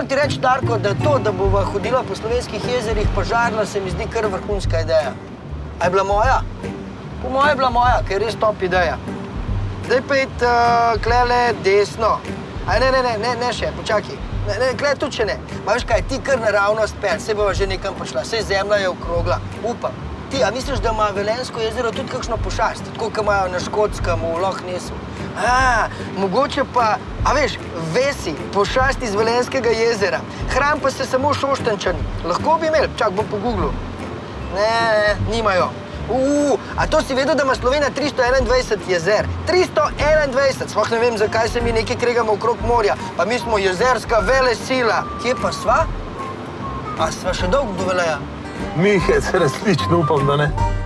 moram ti reči, Darko, da to, da bova hodila po slovenskih jezerih požarno, se mi zdi kar vrhunska ideja. A je bila moja? Po moje je bila moja, ker je res top ideja. Zdaj pa id uh, klele desno. Aj, ne, ne, ne, ne, ne še, počakaj. Ne, ne, klej tudi še ne. Ma veš kaj, ti kar naravnost pel, se bova že nekam prišla, sej zemlja je okrogla, upam. Ti, a misliš, da ima Velensko jezero tudi kakšno pošast, tako kot imajo na Škotskem, v Loch Nessu? A, mogoče pa, a veš, vesi, pošast iz Velenskega jezera. Hran pa se samo šoštančani. Lahko bi imeli, čak bom po Googlu. Ne, nimajo. Uh, a to si vedel, da ima Slovenija 321 jezer? 321! Sploh ne vem, zakaj se mi nekaj kregamo okrog morja. Pa mi smo jezerska vele sila. Kje pa sva? A sva še dolgo do veleja? Mihec, resnično upam, da ne.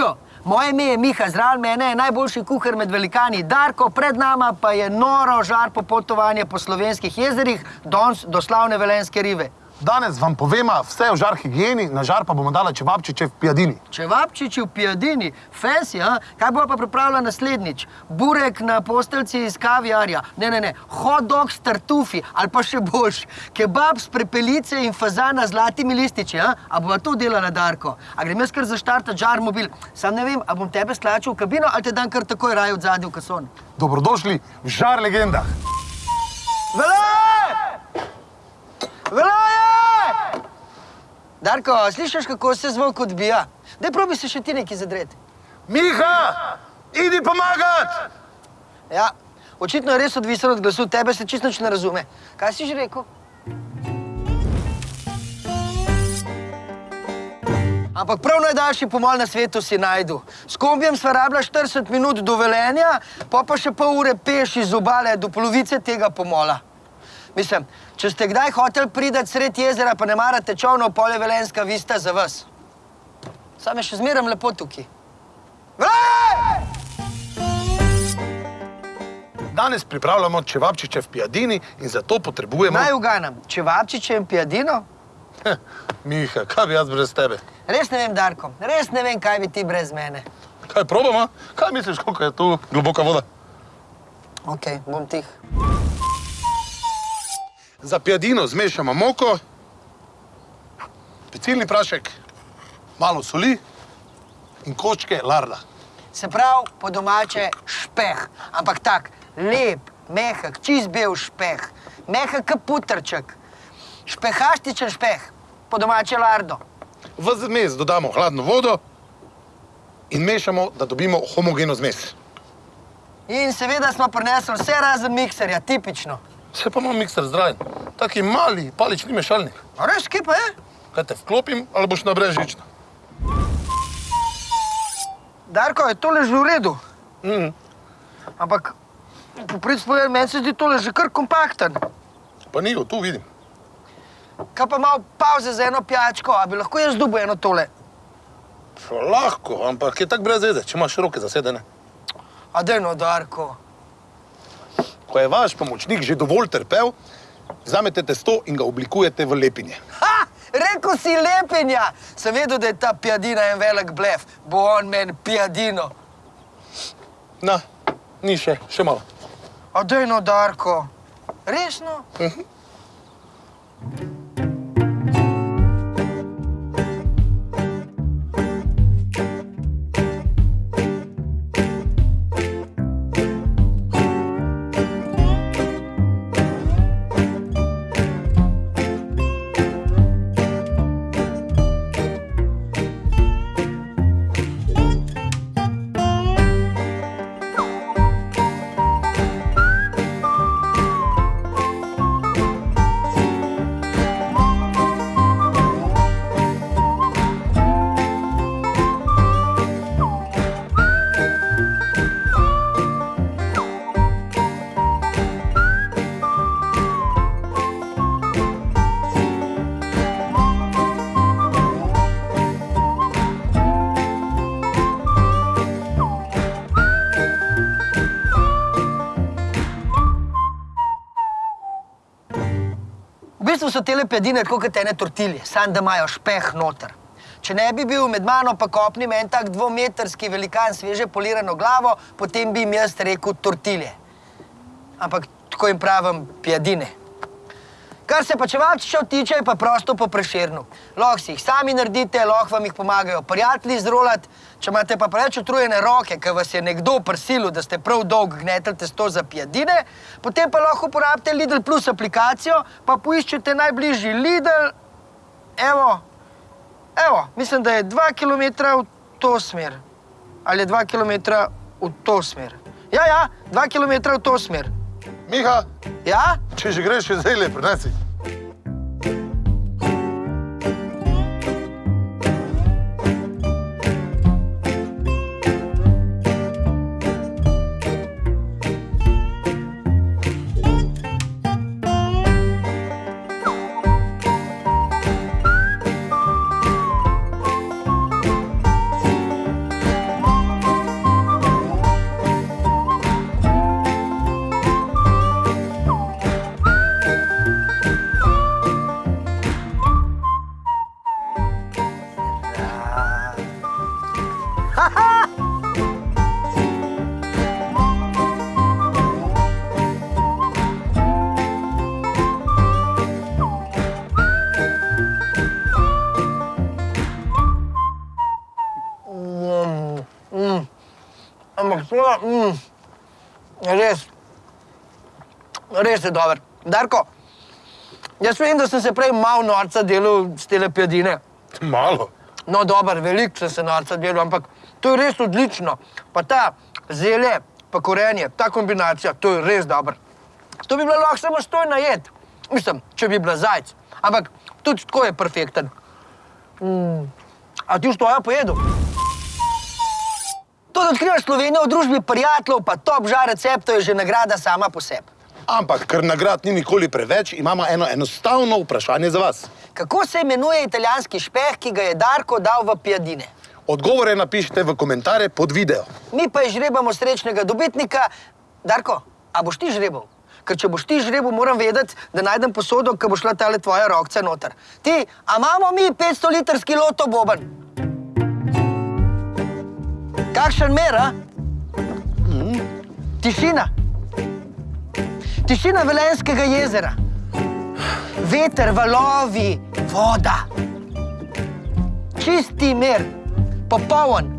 Živo, moje ime je Miha, zraven mene je najboljši kuhar med velikani. Darko, pred nama pa je noro žar popotovanje po slovenskih jezerih, danes do slavne velenske rive. Danes vam povema vse o žar higieni, na žar pa bomo dala čevapčiče v pijadini. Čevapčiči v pijadini, fancy, a? Kaj bo pa pripravila naslednjič? Burek na posteljci iz kaviarja, ne, ne, ne, hot dog s tartufi ali pa še boljš, kebab s prepelice in fazana z zlatimi lističi, a? A bova to delala, Darko? A grem jaz kar zaštartati žar mobil? Sam ne vem, a bom tebe stlačil v kabino ali te dan kar takoj raj od zadnji v kason? Dobrodošli v žar legendah. Vele! Veleje! Darko, slišiš, kako se zvok odbija? Daj probi se še ti nekaj zadreti. Miha, idi pomagat! Ja, očitno je res odvisen od glasu, tebe se čisto nič ne razume. Kaj si že rekel? Ampak prav najdaljši pomol na svetu si najdu. S kombijem sva rabila 40 minut do Velenja, pa pa še pol ure peš iz obale do polovice tega pomola. Mislim, če ste kdaj hotel pridati sred jezera, pa ne marate čovnov, pol je Velenska vista za vas. Sam je še zmeraj lepo tukaj. Vrej! Danes pripravljamo čevapčiče v pijadini in zato potrebujemo... Naj uganam, čevapčiče in pijadino? Miha, kaj bi jaz brez tebe? Res ne vem, Darko, res ne vem, kaj bi ti brez mene. Kaj probamo? Kaj misliš, koliko je tu globoka voda? Ok, bom tih. Za pijadino zmešamo moko, pecilni prašek, malo soli in kočke larda. Se pravi, po domače špeh, ampak tak, lep, mehak, čist bel špeh, mehak kot putrček, špehastičen špeh, po domače lardo. V zmes dodamo hladno vodo in mešamo, da dobimo homogeno zmes. In seveda smo prinesli vse razen mikserja, tipično. Se pa imam mikser zdraven. Taki mali palični mešalnik. A res, kje pa je? Kaj te vklopim ali boš na brežično? Darko, je tole že v redu, Mm. ampak po predspodaju meni se zdi tole že kar kompakten. Pa ni, tu vidim. Kaj pa malo pauze za eno pijačko, a bi lahko jaz dobil eno tole? Lahko, ampak je tak brez veze, če imaš roke zasedene. A dajno, Darko. Ko je vaš pomočnik že dovolj trpel, vzamete testo in ga oblikujete v lepinje. Ha! Rekl si lepenja! Sem vedel, da je ta pijadina en velik blef. Bo on meni pijadino. Na, ni še, še malo. A dajno, Darko. Resno? V bistvu so tele pijadine tako kot ene tortilje, samo da imajo špeh noter. Če ne bi bil med mano pa kopnim en tak dvometrski velikan sveže polirano glavo, potem bi jim jaz rekel tortilje. Ampak tako jim pravim pjadine. Kar se pa čevalčičev tiče, je pa prosto po preširnu. Lahko si jih sami naredite, lahko vam jih pomagajo prijatelji zrolati. Če imate pa preveč utrujene roke, ker vas je nekdo prisilil, da ste prav dolg gnetelj testo za pijadine, potem pa lahko uporabite Lidl Plus aplikacijo, pa poiščete najbližji Lidl. Evo, evo, mislim, da je dva kilometra v to smer. Ali je dva kilometra v to smer. Ja, ja, dva kilometra v to smer. Miha, Ja? če že greš, že zdaj le prinesi. Je mm, res, res je dober. Darko, jaz vem, da sem se prej malo norca delal s tele pjadine. Malo. No, dober, veliko sem se norca delal, ampak to je res odlično. Pa ta zelje, pa korenje, ta kombinacija, to je res dobro. To bi bilo lahko samostojno jed. Mislim, če bi bila zajec. Ampak tudi tako je perfekten. Mm. A ti už to ja pojedel? To, da odkrivaš Slovenijo v družbi prijateljev, pa top žar receptov, je že nagrada sama po sebi. Ampak, ker nagrad ni nikoli preveč, imamo eno enostavno vprašanje za vas. Kako se imenuje italijanski špeh, ki ga je Darko dal v pijadine? Odgovore napišite v komentarje pod video. Mi pa žrebamo srečnega dobitnika. Darko, a boš ti žrebal? Ker če boš ti žrebal, moram vedeti, da najdem posodo, ki bo šla tale tvoja rokca noter. Ti, a imamo mi 500 litrski loto boben? Kakšen mer, a? Tišina. Tišina Velenskega jezera. Veter, valovi, voda. Čisti mir, popoln,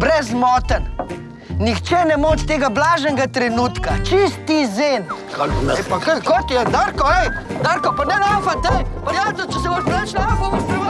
brezmoten. Nihče ne moč tega blaženega trenutka, čisti zen. Ej, pa kaj, kot je, Darko, ej, Darko, pa ne lafat, ej, prijatelj, če se boš preveč lafal, boš preveč